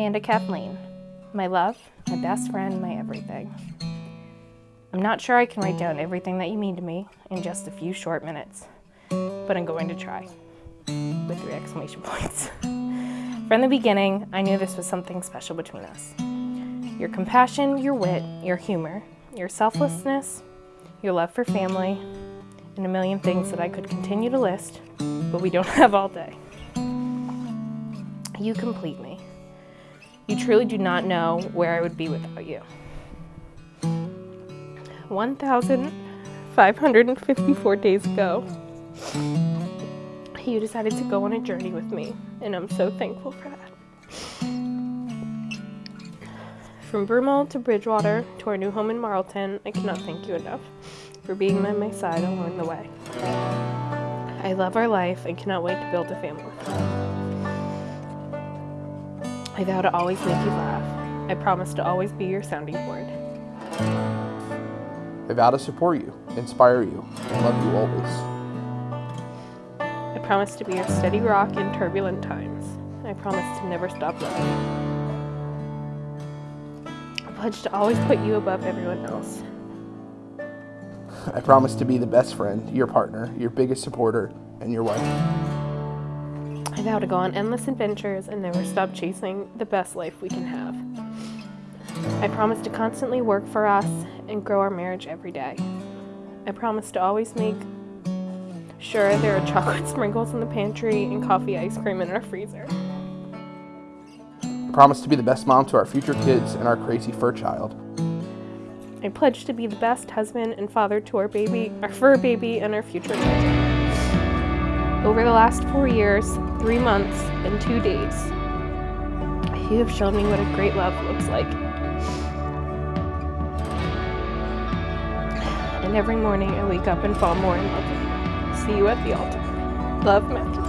Amanda Kathleen, my love, my best friend, my everything. I'm not sure I can write down everything that you mean to me in just a few short minutes, but I'm going to try with three exclamation points. From the beginning, I knew this was something special between us. Your compassion, your wit, your humor, your selflessness, your love for family, and a million things that I could continue to list, but we don't have all day. You complete me. You truly do not know where I would be without you. 1,554 days ago, you decided to go on a journey with me, and I'm so thankful for that. From Broomall to Bridgewater to our new home in Marlton, I cannot thank you enough for being by my side along the way. I love our life and cannot wait to build a family. I vow to always make you laugh. I promise to always be your sounding board. I vow to support you, inspire you, and love you always. I promise to be your steady rock in turbulent times. I promise to never stop loving you. I pledge to always put you above everyone else. I promise to be the best friend, your partner, your biggest supporter, and your wife. I vow to go on endless adventures and never stop chasing the best life we can have. I promise to constantly work for us and grow our marriage every day. I promise to always make sure there are chocolate sprinkles in the pantry and coffee ice cream in our freezer. I promise to be the best mom to our future kids and our crazy fur child. I pledge to be the best husband and father to our baby, our fur baby, and our future children. Over the last four years, three months, and two days, you have shown me what a great love looks like. And every morning I wake up and fall more in love with you. See you at the altar. Love, Matthew.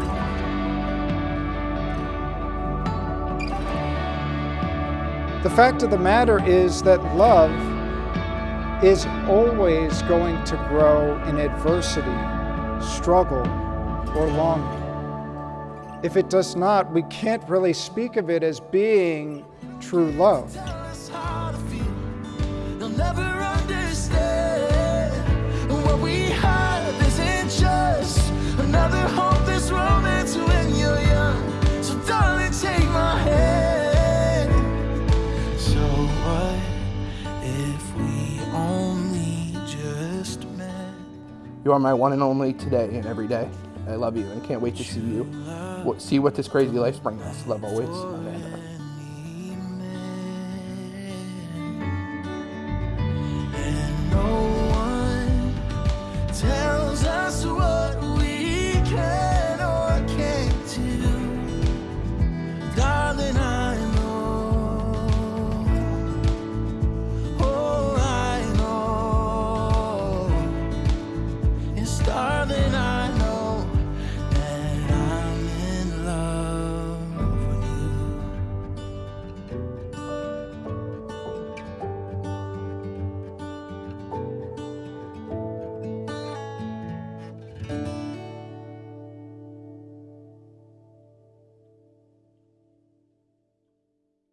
The fact of the matter is that love is always going to grow in adversity, struggle, or longing. If it does not, we can't really speak of it as being true love. another hopeless romance when you're young. So darling, take my hand. So what if we only just met? You are my one and only today and every day. I love you and can't wait to see you. See what this crazy life's bringing us. Love always, Amanda.